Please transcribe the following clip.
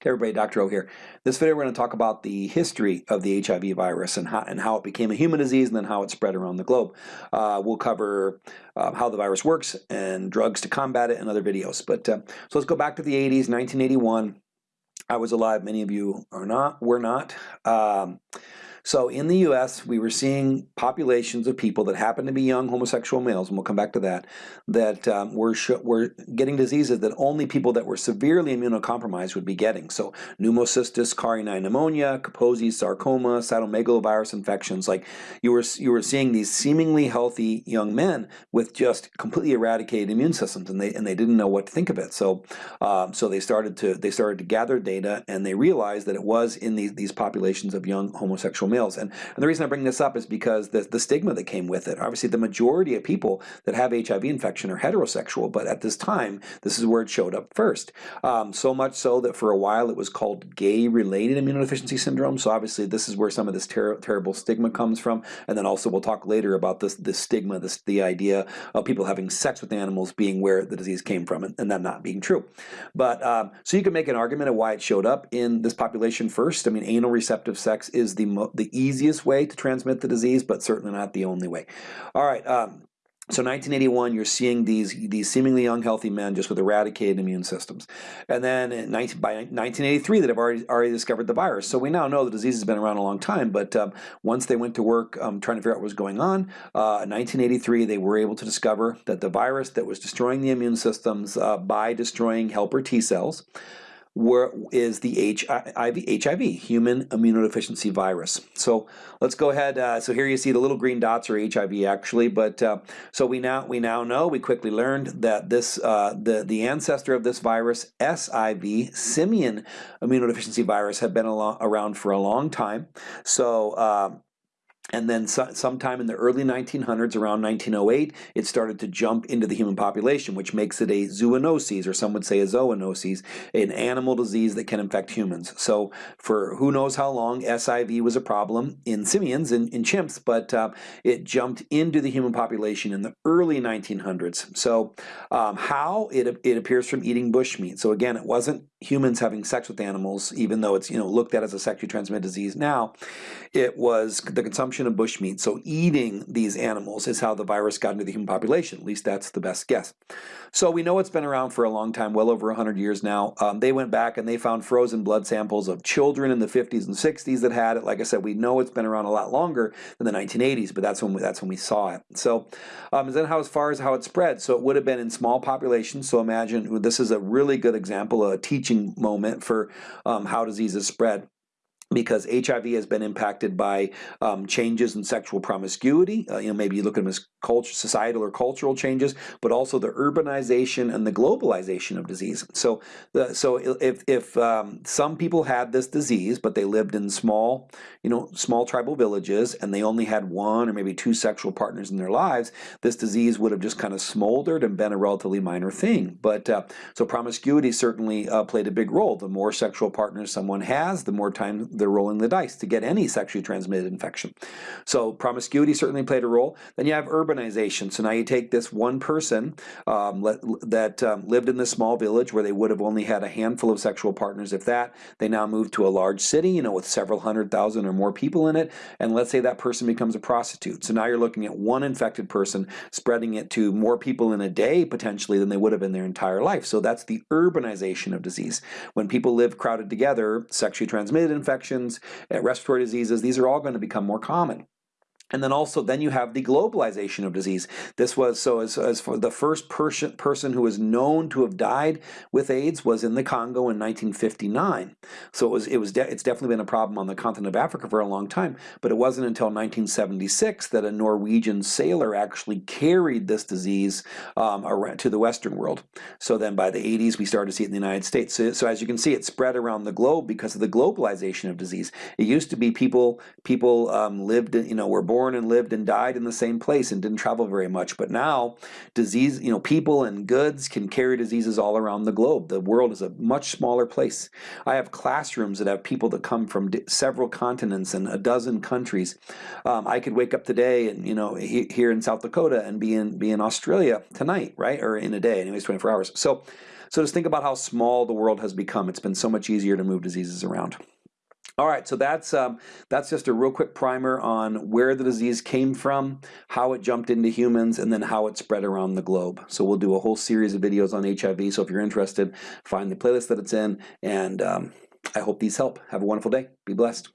Hey everybody, Dr. O here. This video we're going to talk about the history of the HIV virus and how, and how it became a human disease and then how it spread around the globe. Uh, we'll cover uh, how the virus works and drugs to combat it in other videos. But uh, so let's go back to the 80s, 1981. I was alive, many of you are not, were not. Um, so in the US, we were seeing populations of people that happened to be young homosexual males, and we'll come back to that, that um, were, were getting diseases that only people that were severely immunocompromised would be getting. So pneumocystis carinii pneumonia, Kaposi sarcoma, cytomegalovirus infections. Like you were, you were seeing these seemingly healthy young men with just completely eradicated immune systems, and they and they didn't know what to think of it. So um, so they started to they started to gather data, and they realized that it was in these these populations of young homosexual males. And, and the reason I bring this up is because the, the stigma that came with it. Obviously, the majority of people that have HIV infection are heterosexual, but at this time, this is where it showed up first. Um, so much so that for a while it was called gay-related immunodeficiency syndrome. So obviously, this is where some of this ter terrible stigma comes from. And then also we'll talk later about this, this stigma, this, the idea of people having sex with animals being where the disease came from, and, and that not being true. But um, so you can make an argument of why it showed up in this population first. I mean, anal receptive sex is the the easiest way to transmit the disease, but certainly not the only way. All right. Um, so 1981, you're seeing these these seemingly unhealthy men just with eradicated immune systems, and then 19, by 1983, that have already already discovered the virus. So we now know the disease has been around a long time. But um, once they went to work um, trying to figure out what was going on, uh, in 1983, they were able to discover that the virus that was destroying the immune systems uh, by destroying helper T cells were, is the HIV, HIV, human immunodeficiency virus. So let's go ahead. Uh, so here you see the little green dots are HIV actually, but uh, so we now we now know we quickly learned that this uh, the the ancestor of this virus, SIV, simian immunodeficiency virus, had been around for a long time. So um, and then so, sometime in the early 1900s, around 1908, it started to jump into the human population, which makes it a zoonosis, or some would say a zoonosis, an animal disease that can infect humans. So for who knows how long, SIV was a problem in simians, in, in chimps, but uh, it jumped into the human population in the early 1900s. So um, how? It, it appears from eating bushmeat. So again, it wasn't humans having sex with animals, even though it's you know looked at as a sexually transmitted disease now. It was the consumption of bushmeat, so eating these animals is how the virus got into the human population. At least that's the best guess. So we know it's been around for a long time, well over 100 years now. Um, they went back and they found frozen blood samples of children in the 50s and 60s that had it. Like I said, we know it's been around a lot longer than the 1980s, but that's when we, that's when we saw it. So um, then how as far as how it spread, so it would have been in small populations. So imagine this is a really good example, of a teaching moment for um, how diseases spread because HIV has been impacted by um, changes in sexual promiscuity. Uh, you know, maybe you look at them as culture, societal or cultural changes, but also the urbanization and the globalization of disease. So, the, so if, if um, some people had this disease, but they lived in small, you know, small tribal villages, and they only had one or maybe two sexual partners in their lives, this disease would have just kind of smoldered and been a relatively minor thing. But uh, so promiscuity certainly uh, played a big role. The more sexual partners someone has, the more time they're rolling the dice to get any sexually transmitted infection. So promiscuity certainly played a role. Then you have urbanization. So now you take this one person um, let, that um, lived in this small village where they would have only had a handful of sexual partners, if that. They now move to a large city, you know, with several hundred thousand or more people in it. And let's say that person becomes a prostitute. So now you're looking at one infected person spreading it to more people in a day potentially than they would have in their entire life. So that's the urbanization of disease. When people live crowded together, sexually transmitted infection infections, uh, respiratory diseases, these are all going to become more common. And then also, then you have the globalization of disease. This was, so as, as for the first person, person who was known to have died with AIDS was in the Congo in 1959. So it was, it was de it's definitely been a problem on the continent of Africa for a long time, but it wasn't until 1976 that a Norwegian sailor actually carried this disease um, around to the Western world. So then by the 80s, we started to see it in the United States. So, so as you can see, it spread around the globe because of the globalization of disease. It used to be people, people um, lived, in, you know, were born born and lived and died in the same place and didn't travel very much. But now, disease, you know, people and goods can carry diseases all around the globe. The world is a much smaller place. I have classrooms that have people that come from several continents and a dozen countries. Um, I could wake up today and you know he, here in South Dakota and be in be in Australia tonight, right, or in a day, anyways, 24 hours. So, so just think about how small the world has become. It's been so much easier to move diseases around. All right, so that's um, that's just a real quick primer on where the disease came from, how it jumped into humans, and then how it spread around the globe. So we'll do a whole series of videos on HIV. So if you're interested, find the playlist that it's in, and um, I hope these help. Have a wonderful day. Be blessed.